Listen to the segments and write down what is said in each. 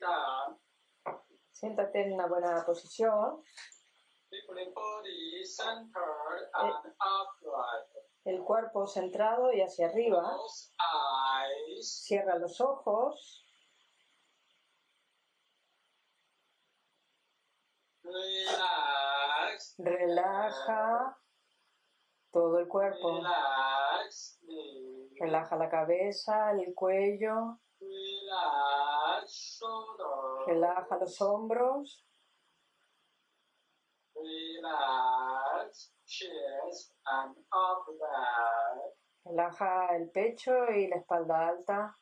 down. Siéntate en una buena posición. El cuerpo centrado y hacia arriba. Cierra los ojos. Relaja todo el cuerpo. Relaja la cabeza, el cuello. Relaja los hombros. Relaja el pecho y la espalda alta.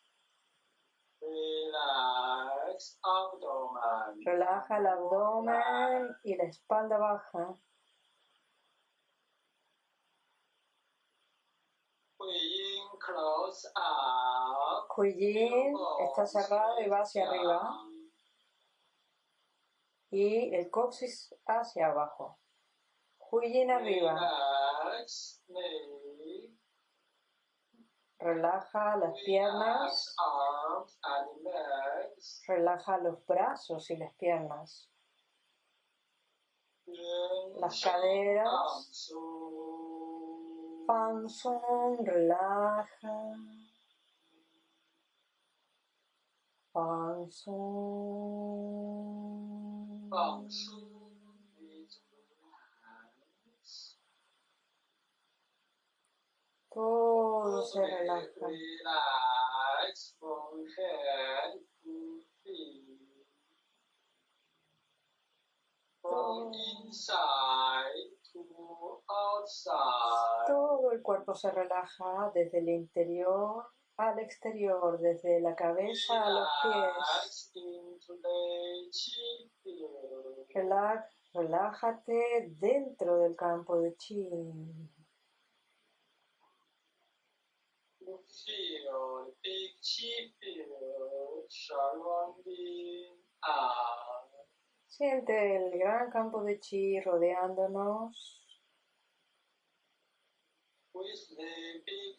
Relaja el abdomen y la espalda baja. Cuellín está cerrado y va hacia arriba. Y el coxis hacia abajo. Huyin arriba. Relaja las piernas. Relaja los brazos y las piernas. Las caderas. Panzón, relaja. Panzón. Todo se relaja. Relax Todo el cuerpo se relaja desde el interior al exterior, desde la cabeza a los pies. Relájate dentro del campo de chi. Siente el gran campo de chi rodeándonos.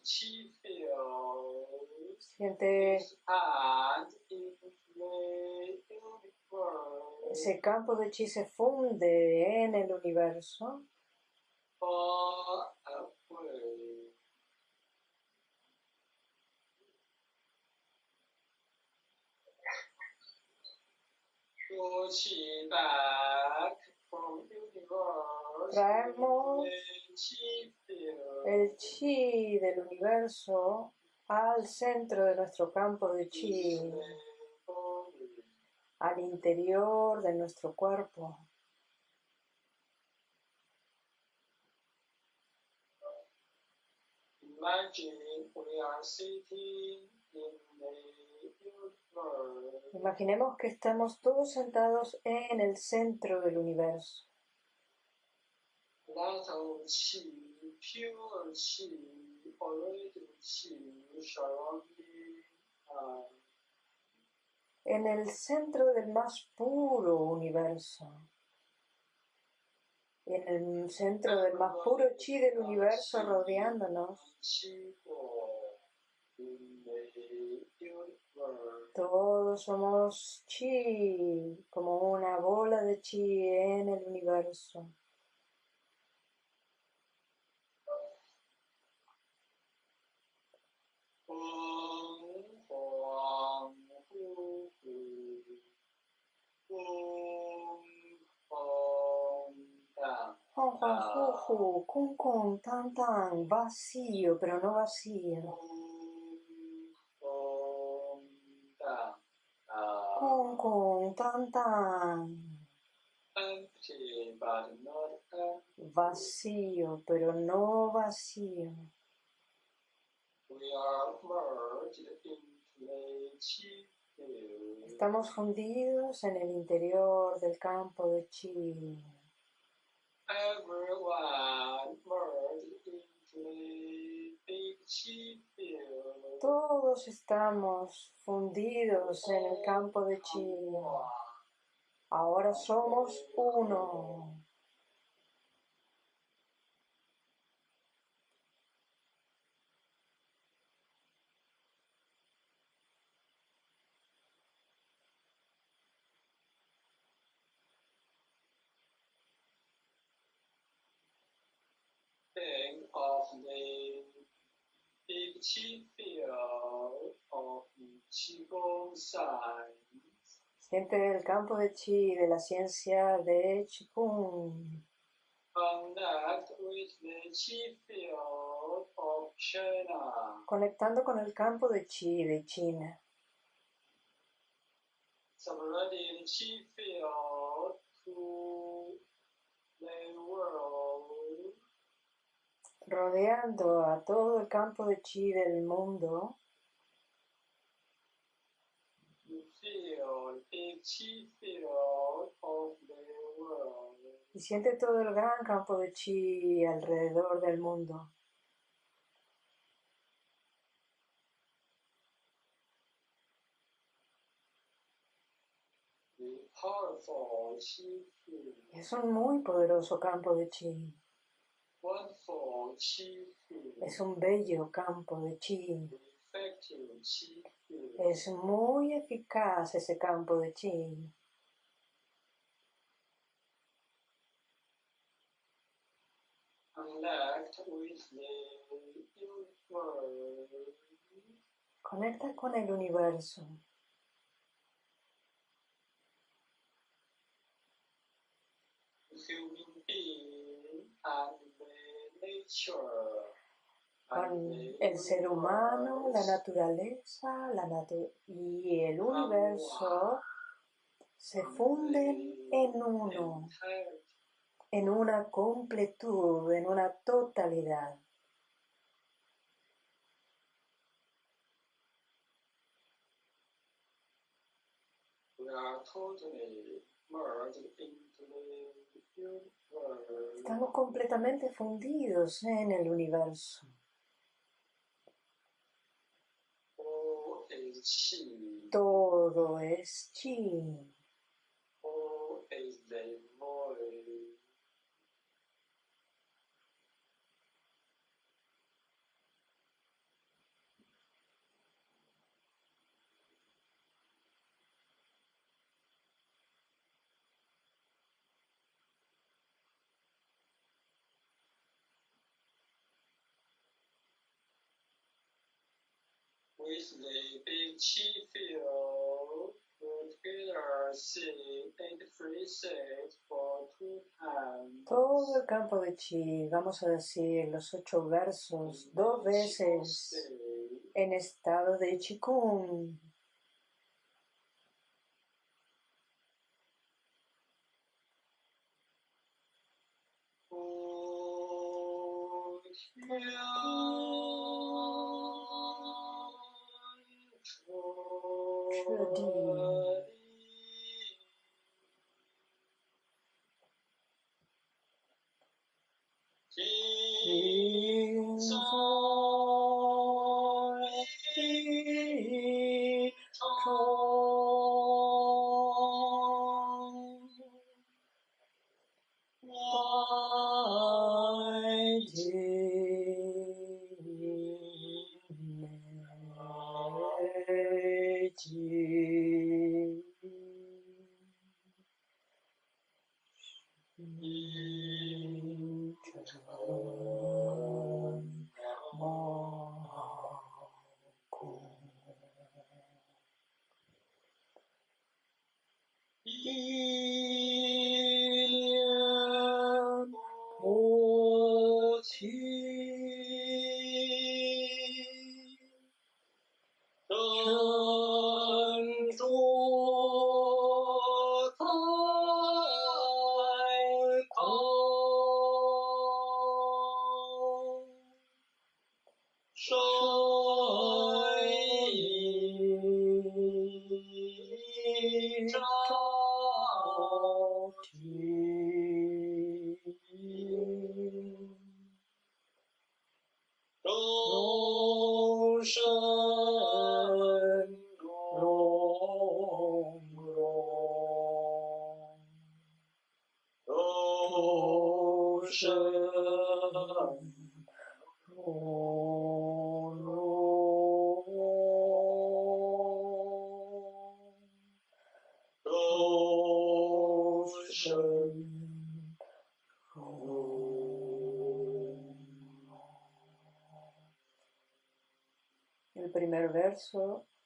Field, Siente ese campo de chi se funde en el universo. Traemos el chi del universo al centro de nuestro campo de chi, al interior de nuestro cuerpo. Imaginemos que estamos todos sentados en el centro del universo. En el centro del más puro universo. En el centro del más puro chi del universo rodeándonos. Chi ball in the universe. Todos somos chi, como una bola de chi en el universo. Tan, vacío, pero no vacío. Kun Tan Tan, Empty but not empty. vacío, pero no vacío. Estamos fundidos en el interior del campo de chi. Everyone merged into todos estamos fundidos en el campo de chi. Ahora somos uno big chi field of Qigong science Siente el campo de chi de la ciencia de Qigong. connect with the chi field of China. Conectando con el campo de chi de China. Spreading chi field to the world. Rodeando a todo el campo de chi del mundo. Y siente todo el gran campo de chi alrededor del mundo. Es un muy poderoso campo de chi. Es un bello campo de chi. Es muy eficaz ese campo de chi. Conecta con el universo. human being and the nature Con el ser humano, la naturaleza la natu- y el universo se funden en uno, en una completud, en una totalidad. Estamos completamente fundidos en el universo. Chi. Todo es chi. All is the void. With the big. Todo el campo de chi, vamos a decir los ocho versos dos veces en estado de chikung.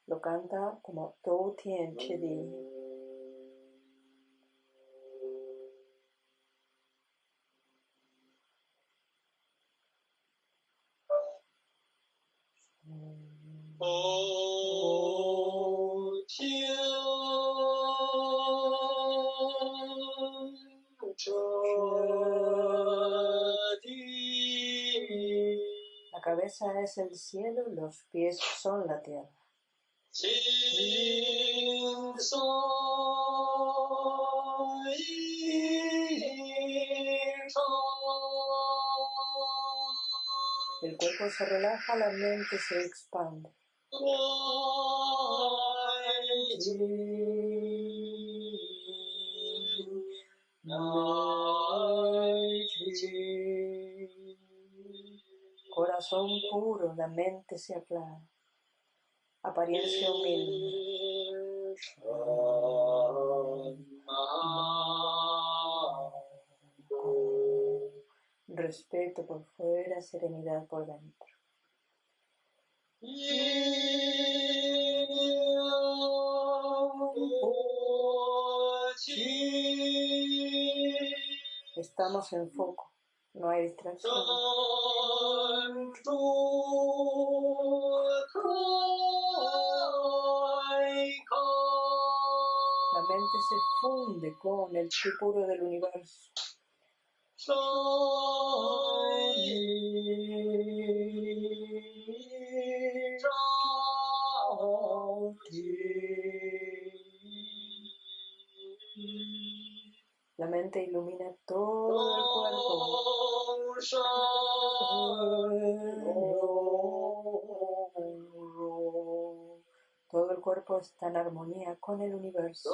Lo canta como Do Tien Chidi. Es el cielo, los pies son la tierra. El cuerpo se relaja, la mente se expande. Corazón puro, la mente se aclara. Apariencia humilde. Respeto por fuera, serenidad por dentro. Estamos en foco, no hay distracción. La mente se funde con el chi puro del universo. La mente ilumina todo el cuerpo. Todo el cuerpo está en armonía con el universo.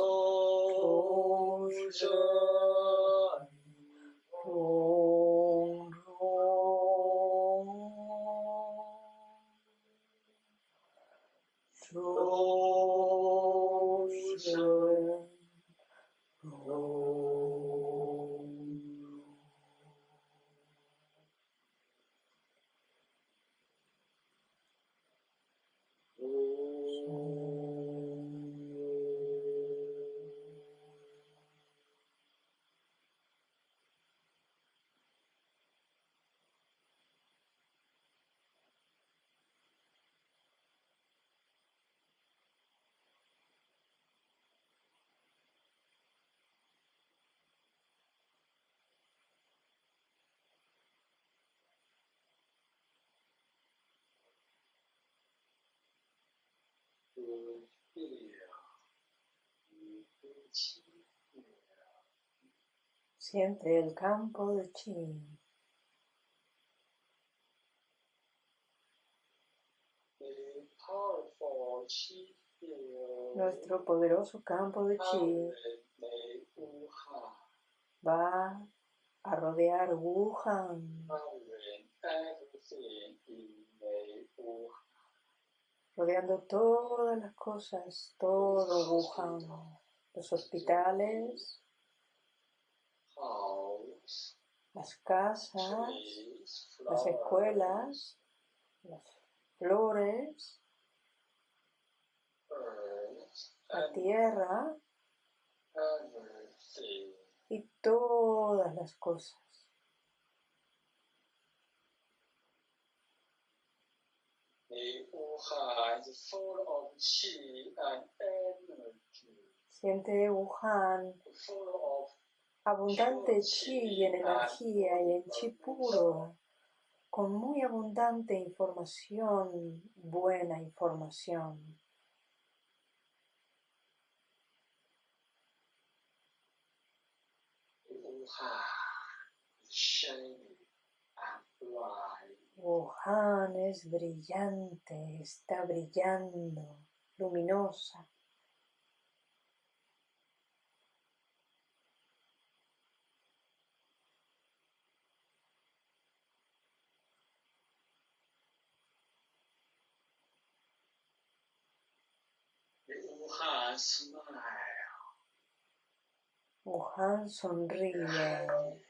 Siente el campo de chi. Nuestro poderoso campo de chi va a rodear Wuhan, rodeando todas las cosas, todo Wuhan, los hospitales, las casas, las escuelas, las flores, la tierra y todas las cosas. Siente Wuhan abundante chi y en energía y en chi puro, con muy abundante información, buena información. Es brillante, está brillando, luminosa. Wuhan sonríe.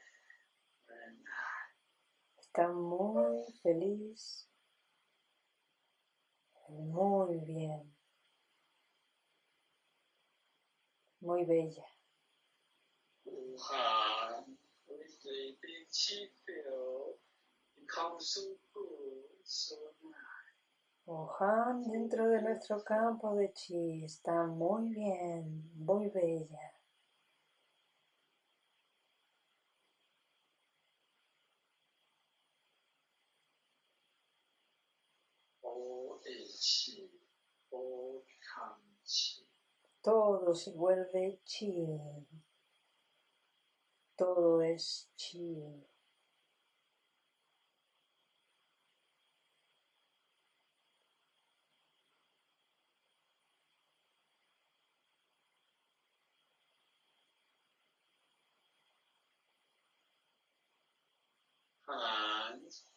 Está muy feliz. Muy bien. Muy bella. Wuhan dentro de nuestro campo de chi está muy bien, muy bella. Todo se vuelve chi. Todo es chi. Hands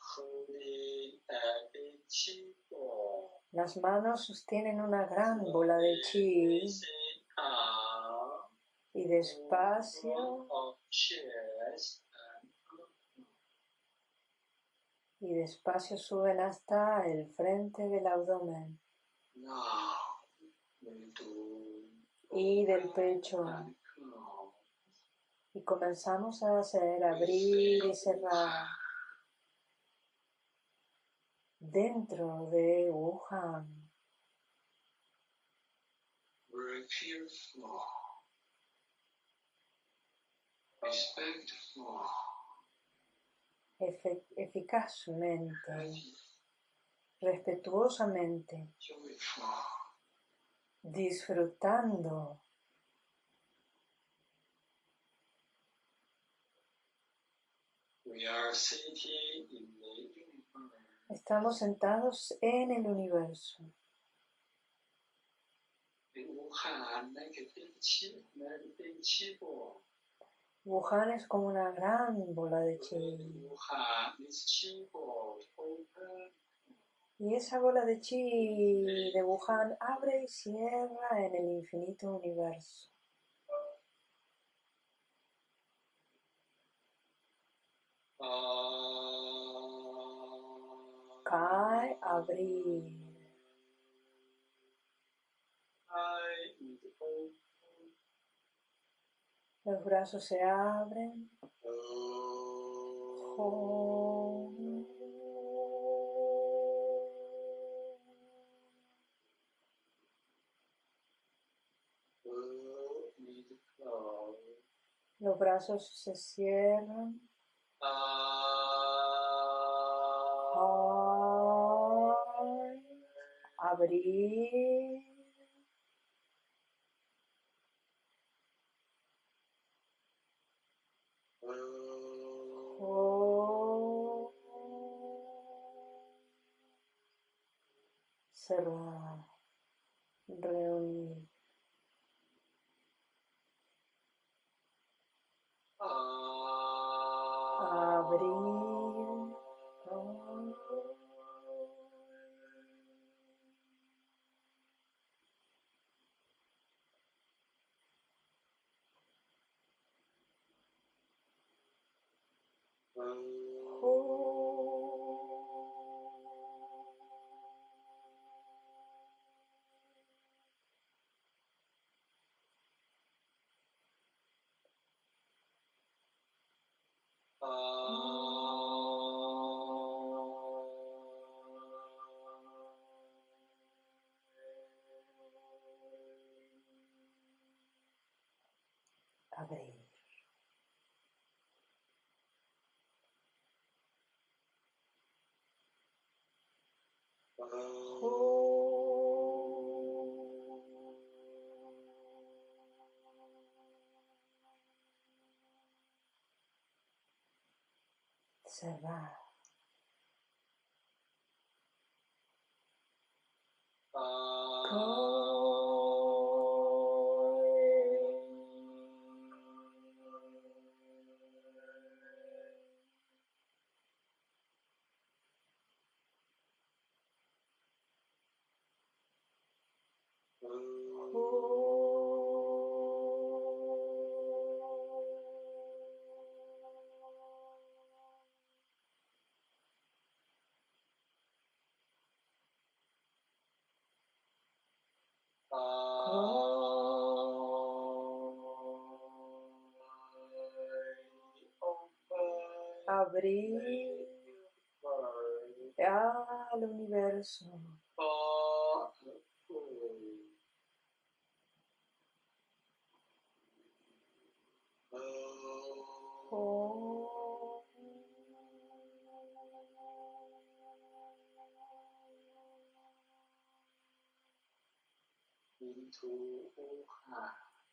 Las manos sostienen una gran bola de chi. Y despacio. Y despacio suben hasta el frente del abdomen. Y del pecho. Y comenzamos a hacer abrir y cerrar dentro de Wuhan. Very careful, respectful, efe- eficazmente, respetuosamente, disfrutando We are sitting in the. Estamos sentados en el universo. Wuhan, es como una gran bola de chi. Y esa bola de chi de Wuhan abre y cierra en el infinito universo. Ah. Cae, abrir. Los brazos se abren. Los brazos se cierran. Ah. Ay, abrir. a Deus. Observar. Ah. Abrir al universo. Oh.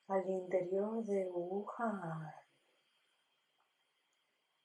Al interior de Wuhan.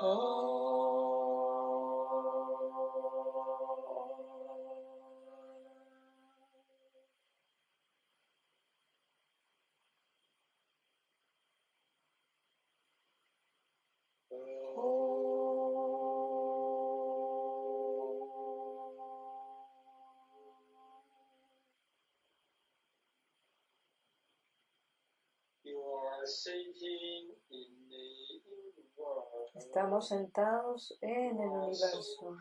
you are sitting in Estamos sentados en el universo,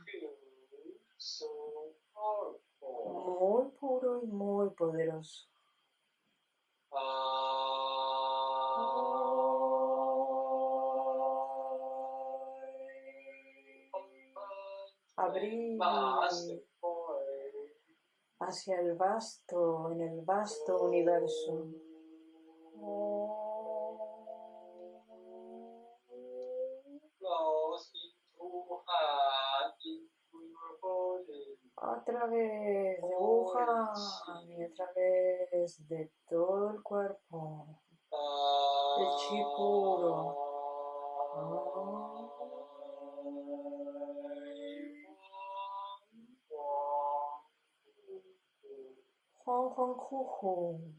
muy puro y muy poderoso. Abrir hacia el vasto, en el vasto universo. A través de Wuhan y a través de todo el cuerpo, el chi puro. Juan Juan Juju.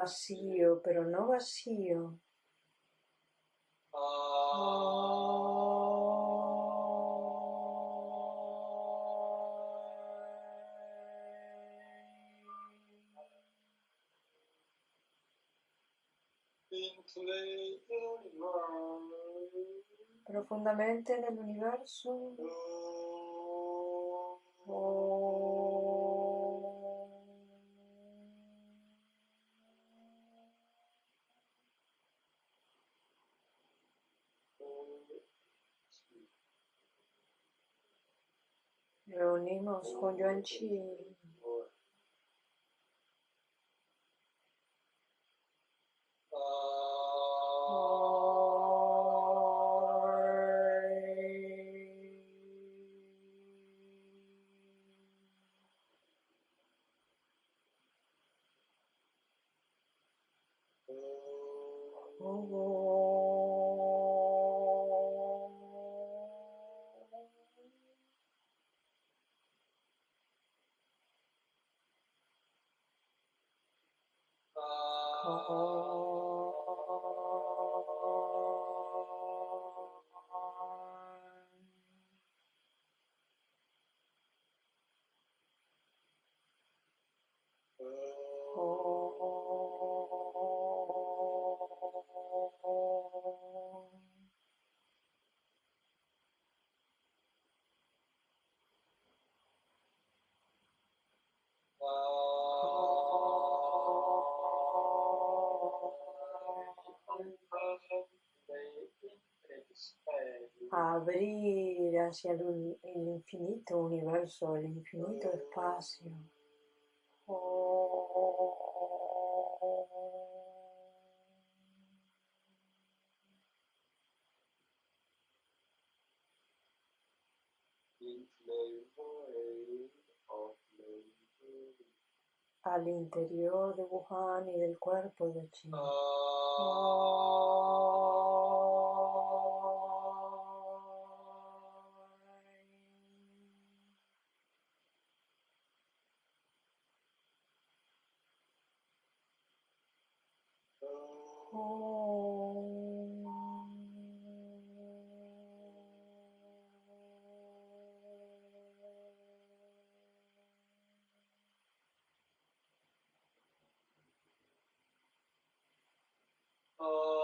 Vacío, pero no vacío. Profundamente en el universo. reunimos. Chi. abrir hacia el, infinito universo, el infinito espacio. al interior de Wuhan y del cuerpo de uh,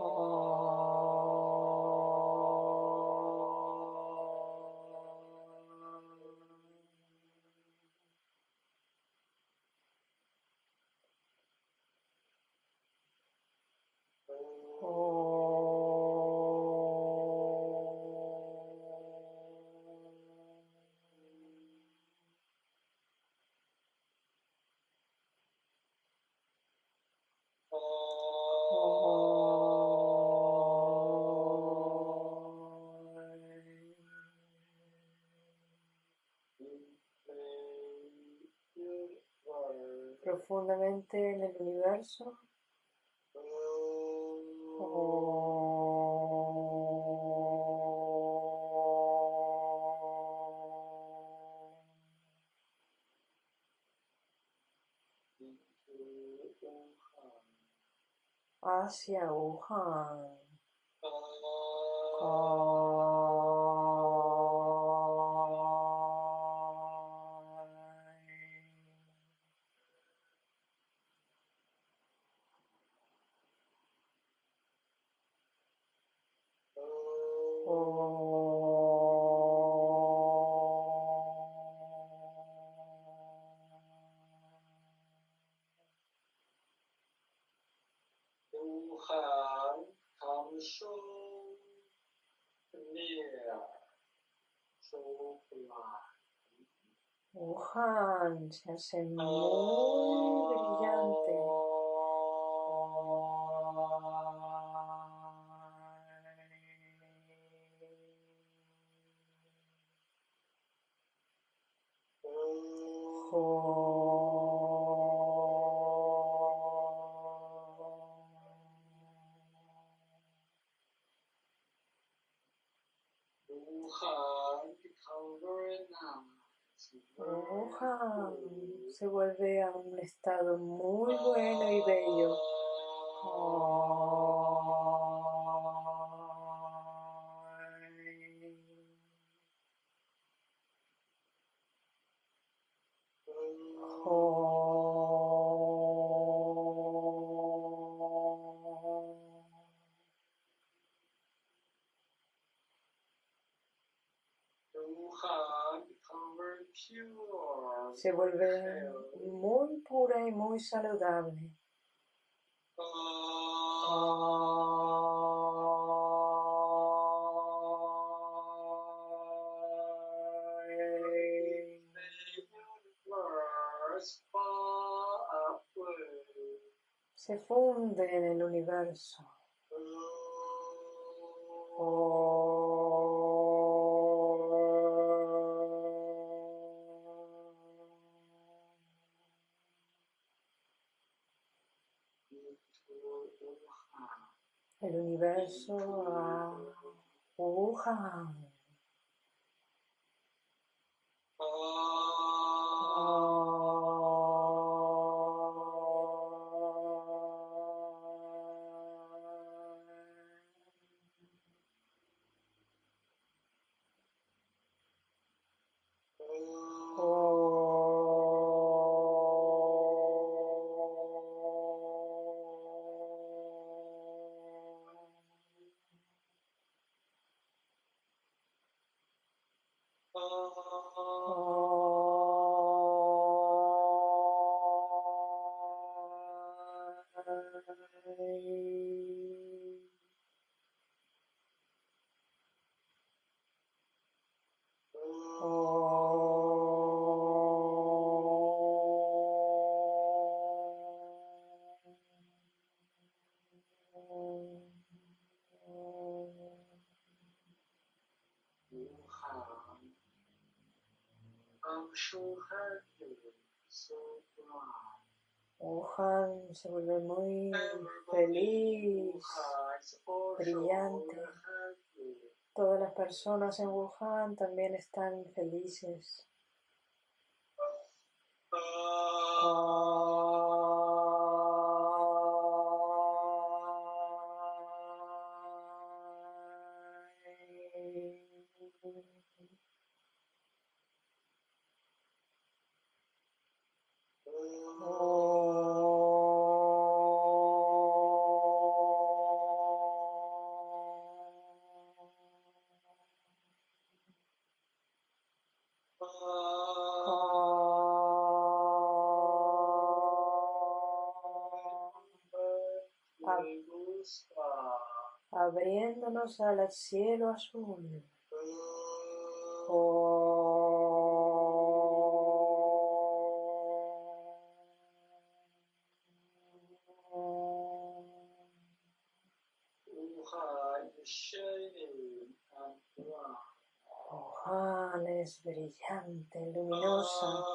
Chi. Profundamente en el universo. hacia Wuhan. Wuhan se hace muy brillante. Se vuelve a un estado muy bueno y bello. Se vuelve muy pura y muy saludable. Se funde en el universo. Universo a Wuhan. Wuhan se vuelve muy feliz. brillante. Todas las personas en Wuhan también están felices. Al cielo azul. Wuhan es brillante, luminosa.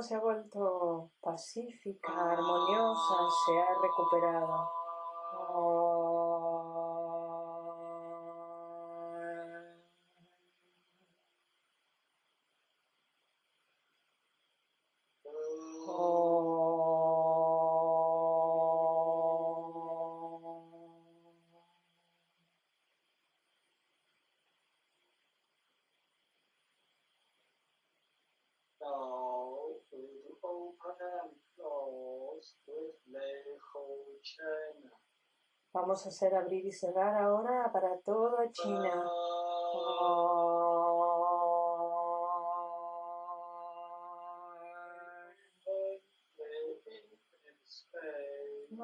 Se ha vuelto pacífica, armoniosa, se ha recuperado. Vamos a hacer abrir y cerrar ahora para toda China.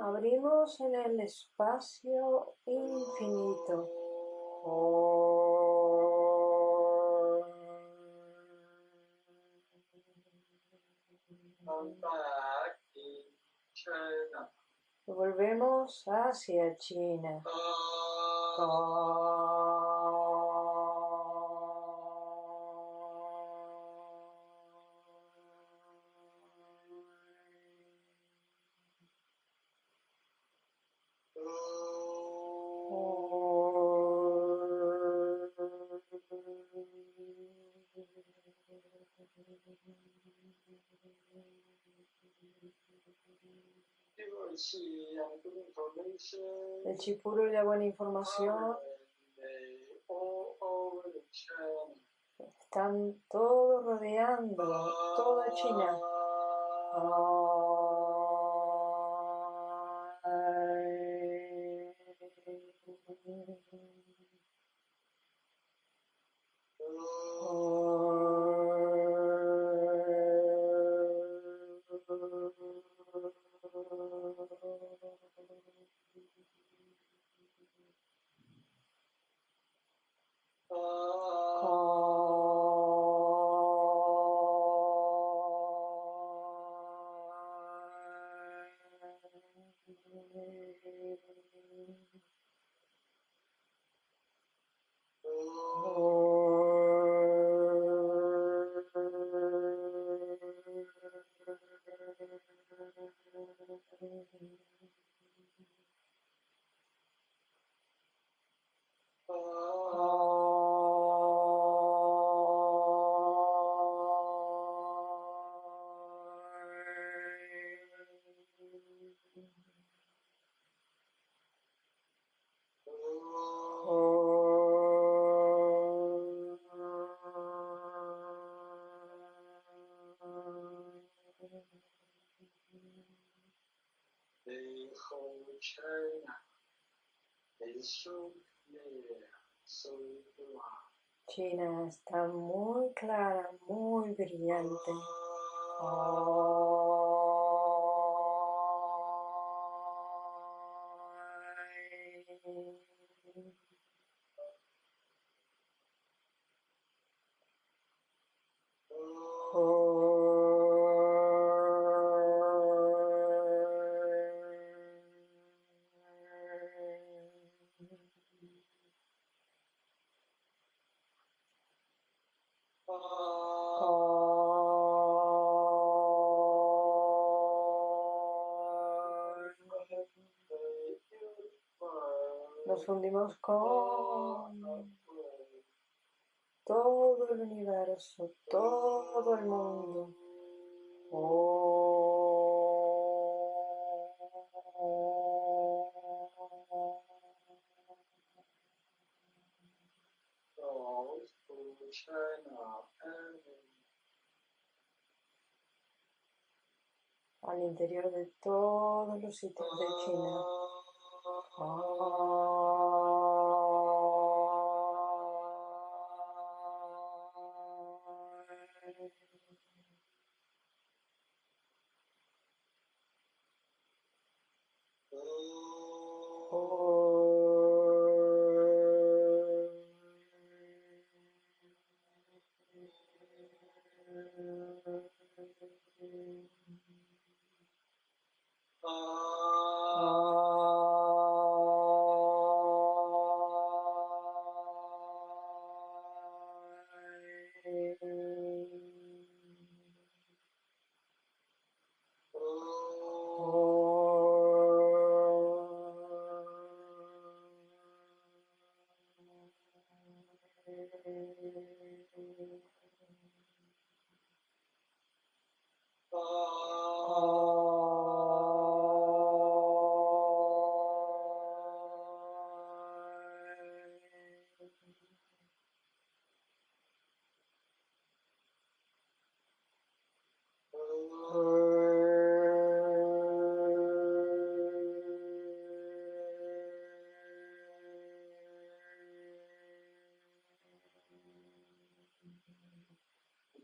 Abrimos en el espacio infinito. Volvemos hacia China. El chipuro y la buena información están todos rodeando toda China. China está muy clara, muy brillante. Nos fundimos con todo el universo, todo el mundo. Al interior de todos los sitios de China.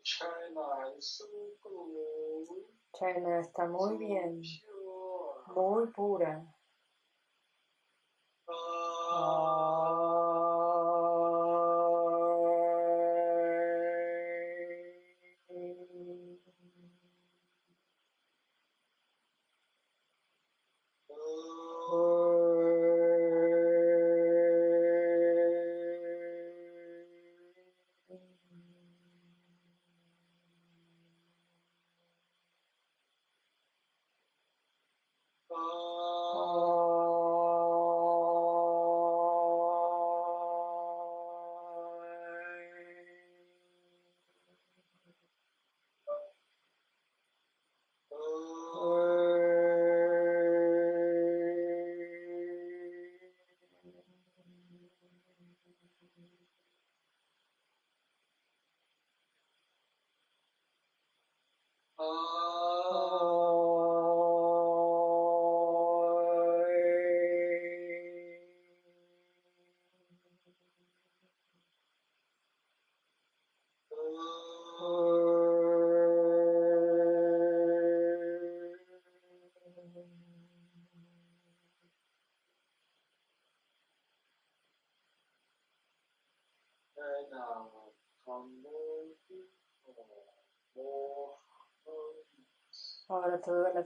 China is so good. China está muy bien, muy pura.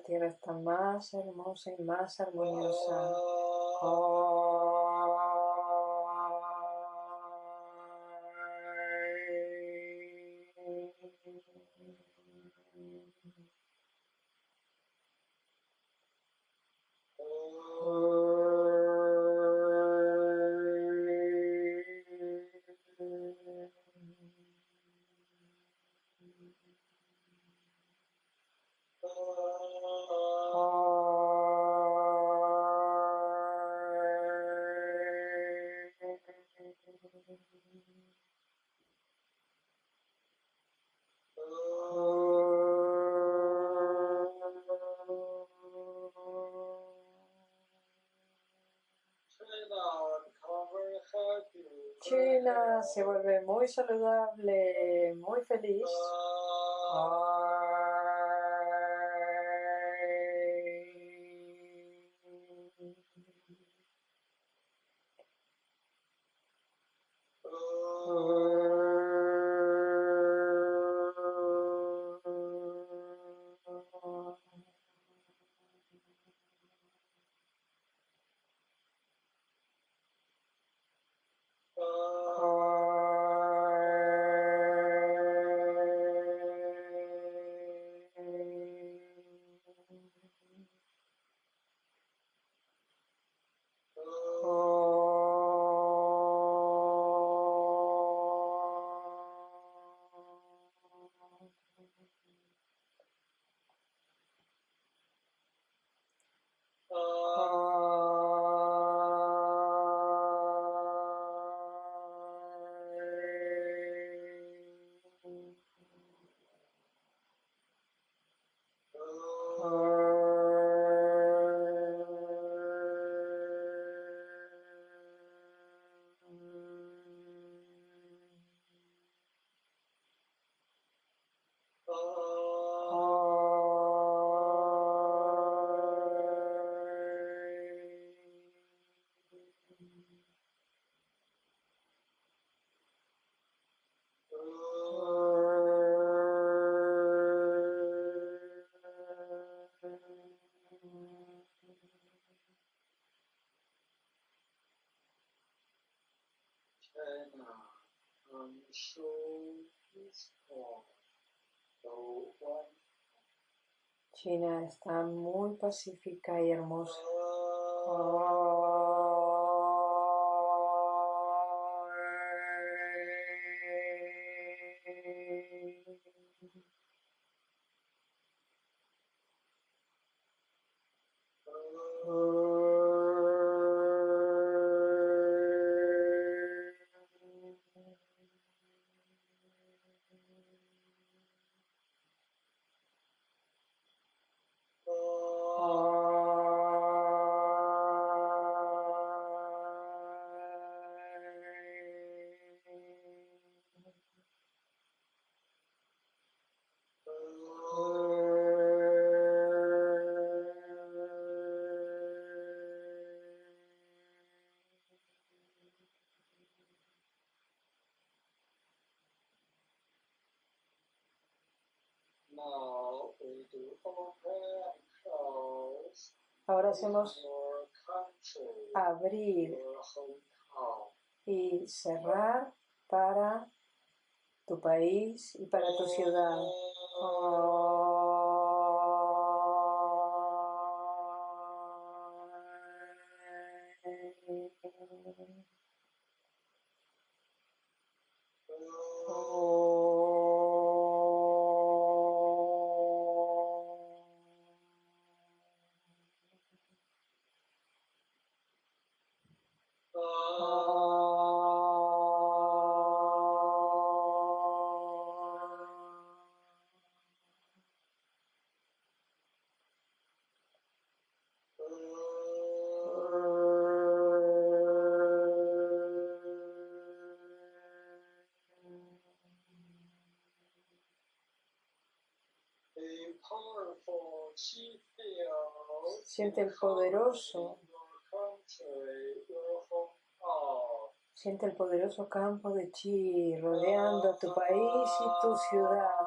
Tierra está más hermosa y más armoniosa. Se vuelve muy saludable, muy feliz. China está muy pacífica y hermosa. Hacemos abrir y cerrar para tu país y para tu ciudad. Poderoso. Siente el poderoso campo de chi rodeando tu país y tu ciudad.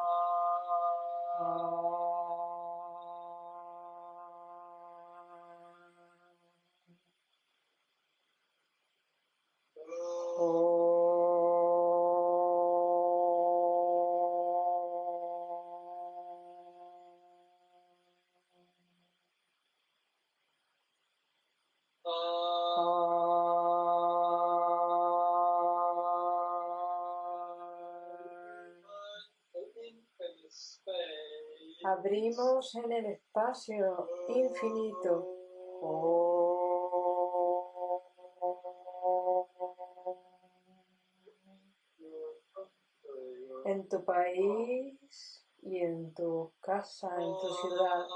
Abrimos en el espacio infinito. En tu país y en tu casa, en tu ciudad.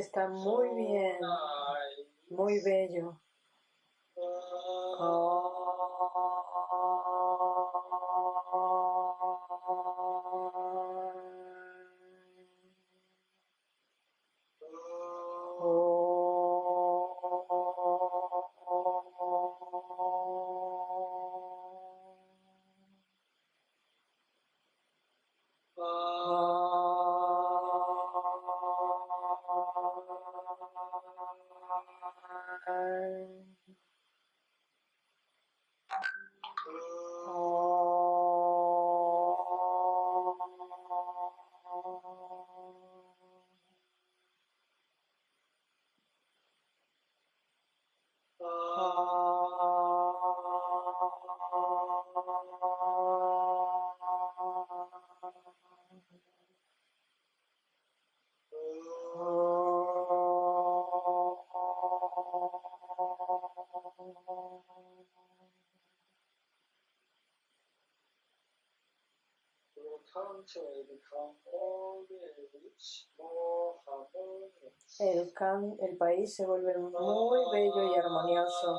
Está muy bien, are El, el país se vuelve muy bello y armonioso.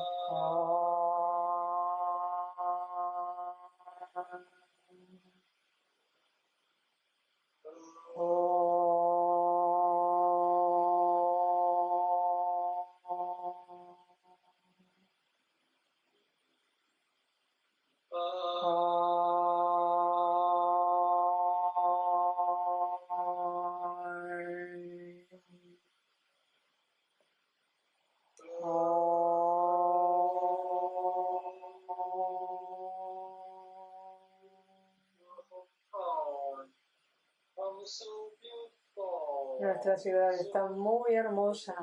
Ciudad está muy hermosa,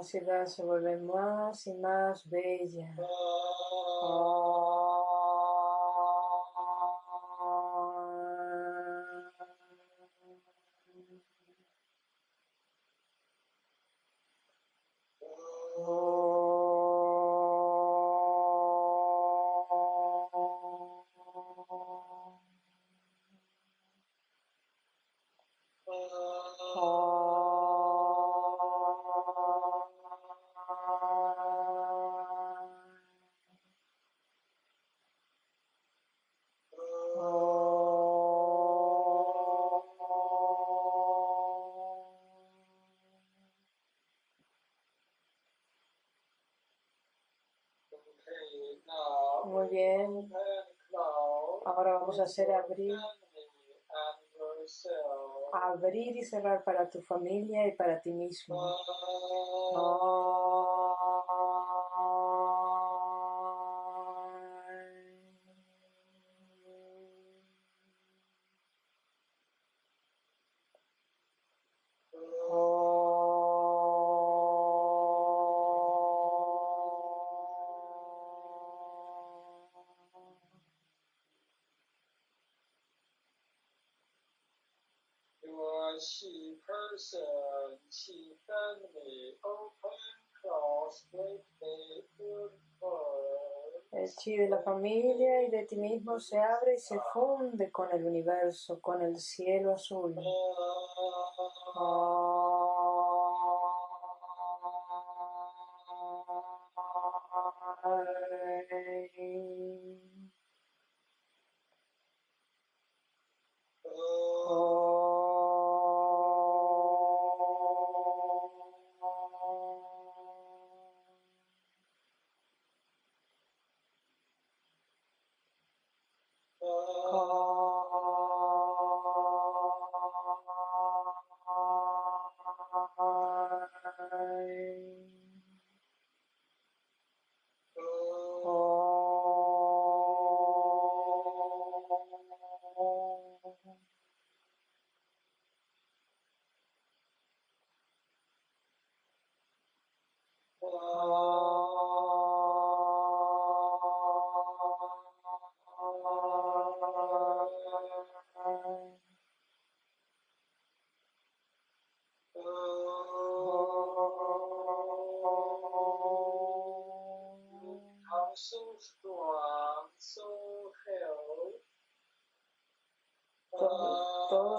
La ciudad se vuelve más y más bella. Hacer abrir, abrir y cerrar para tu familia y para ti mismo. El familia y de ti mismo se abre y se funde con el universo, con el cielo azul. Todo,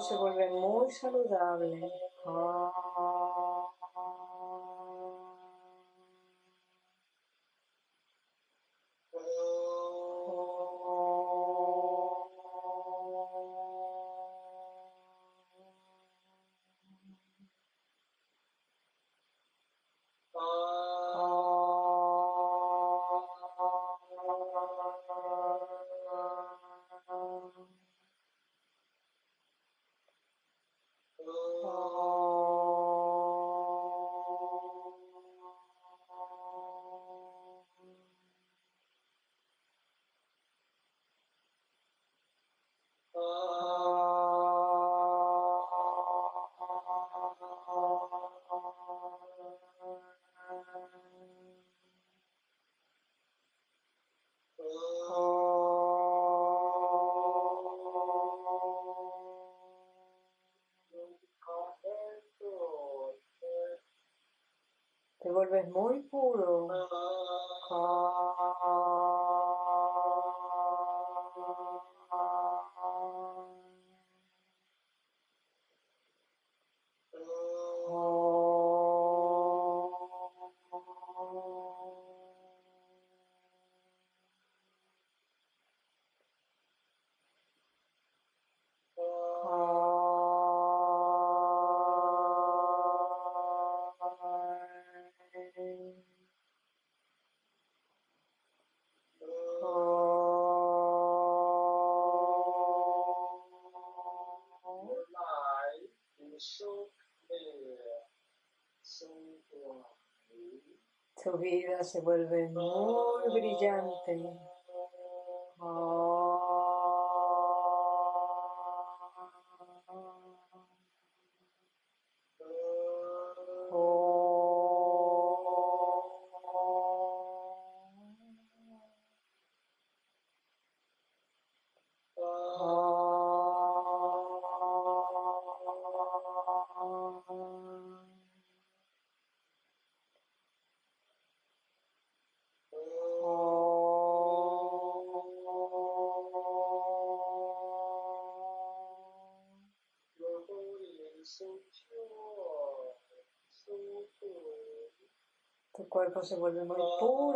se vuelve muy saludable. Te more. Tu vida se vuelve muy brillante. Se vuelve muy puro.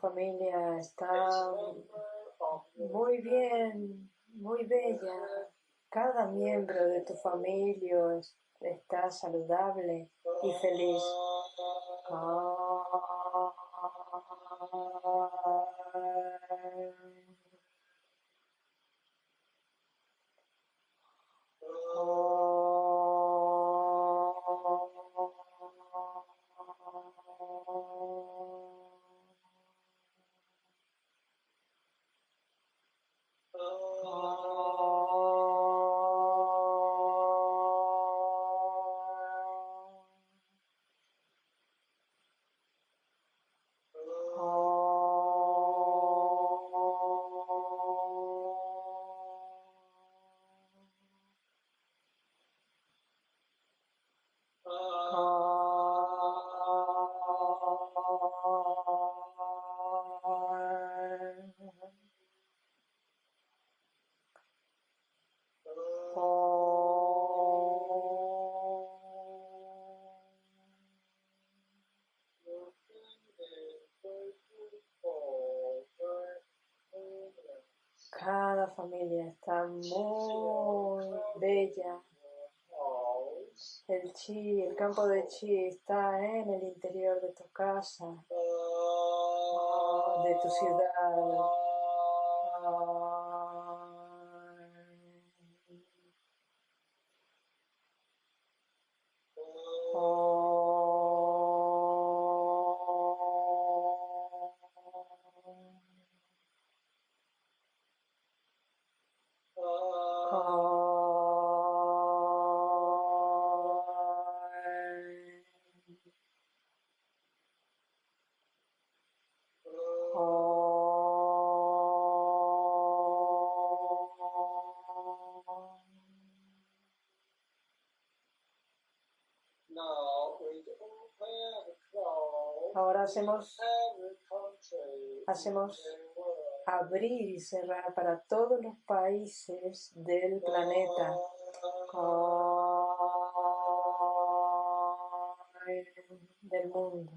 Familia está muy bien, muy bella. Cada miembro de tu familia está saludable y feliz. Cada campo de chi está en el interior de tu casa, de tu ciudad. Hacemos, hacemos abrir y cerrar para todos los países del planeta. del mundo.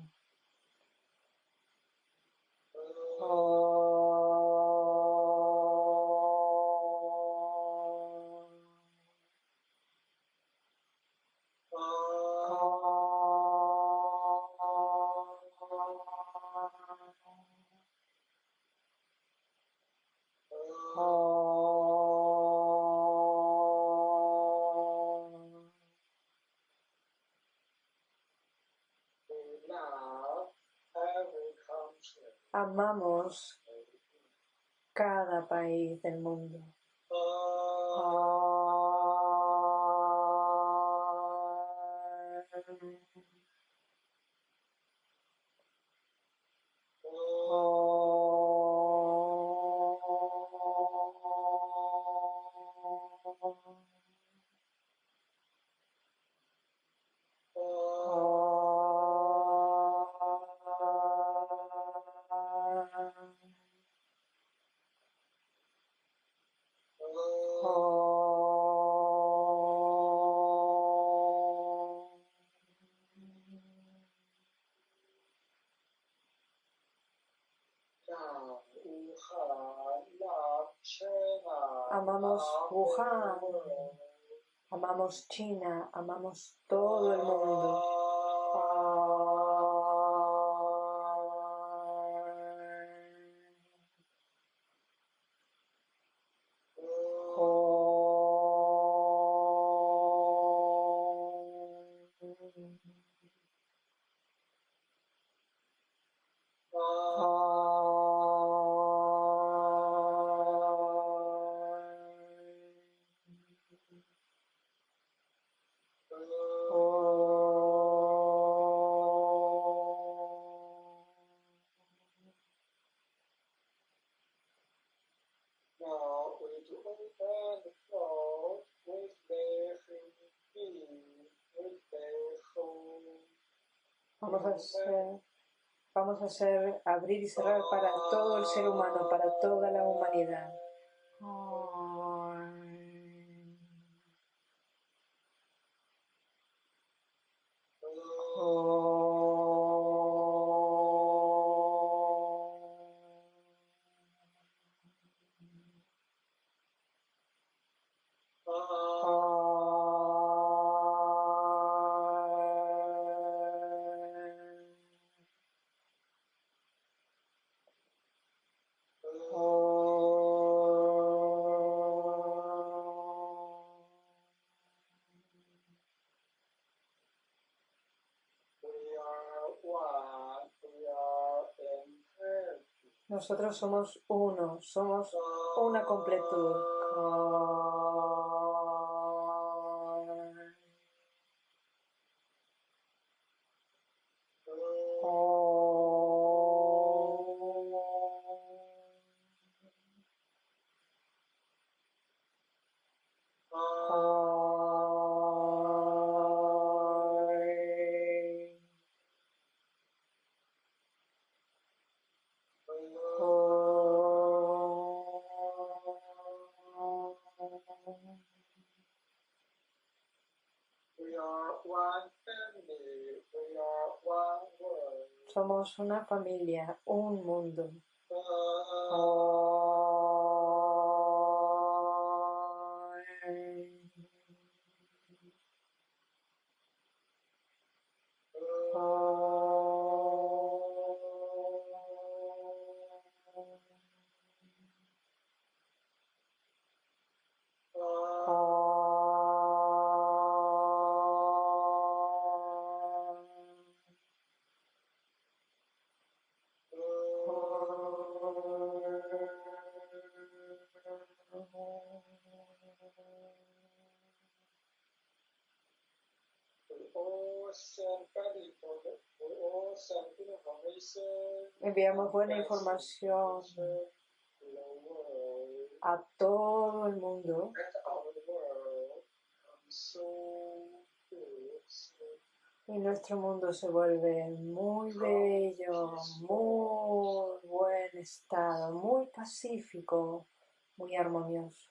China, amamos Vamos a hacer, abrir y cerrar para todo el ser humano, para toda la humanidad. Nosotros somos uno, somos una completud. Somos una familia, Enviamos buena información a todo el mundo y nuestro mundo se vuelve muy bello, muy buen estado, muy pacífico, muy armonioso.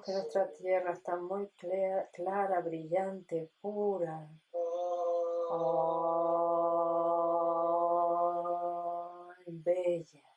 Que nuestra tierra está muy clara, brillante, pura. Oh, bella.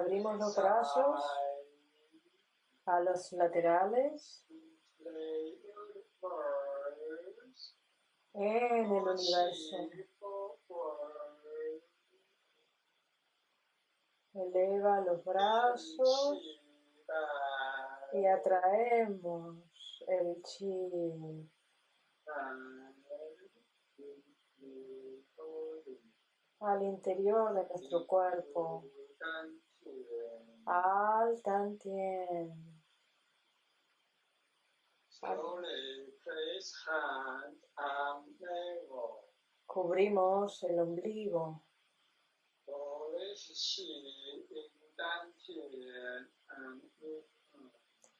Abrimos los brazos a los laterales en el universo. Eleva los brazos y atraemos el chi al interior de nuestro cuerpo. Al Tantien. Cubrimos el ombligo.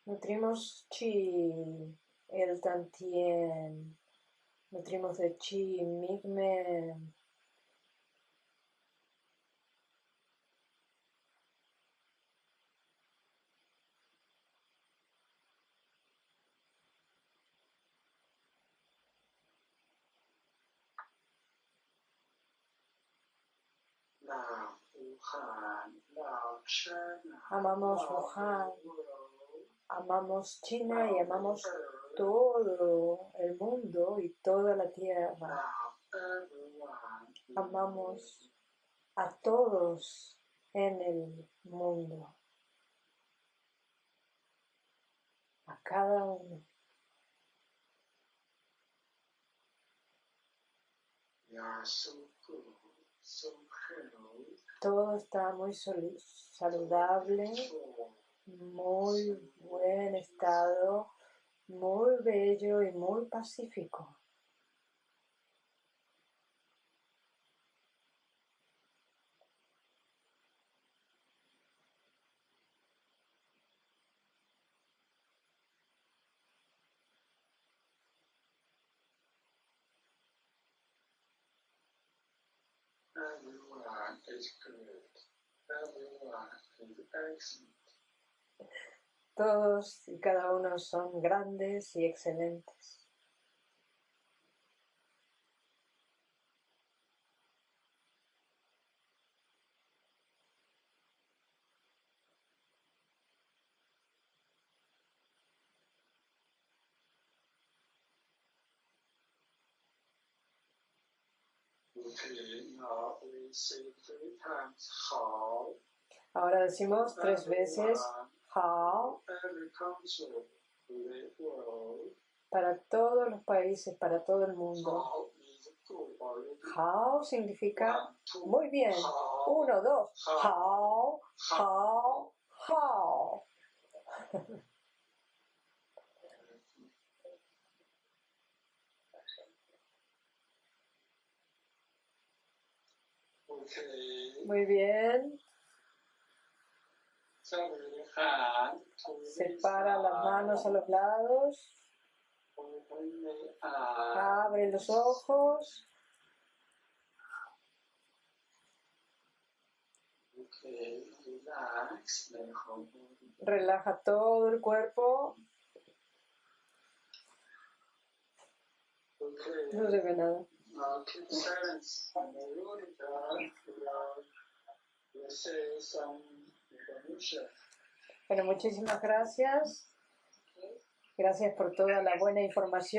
Nutrimos chi, el tantien. Nutrimos de chi, migmen. Amamos Wuhan, amamos China y amamos todo el mundo y toda la tierra. Amamos a todos en el mundo, a cada uno. Todo está muy saludable, muy buen estado, muy bello y muy pacífico. Todos y cada uno son grandes y excelentes. Ahora decimos tres veces world. para todos los países, para todo el mundo. How significa muy bien. Uno, dos. How, how, how. Muy bien. Separa las manos a los lados. Abre los ojos. Relaja todo el cuerpo. No se ve nada. Bueno, muchísimas gracias. Gracias por toda la buena información.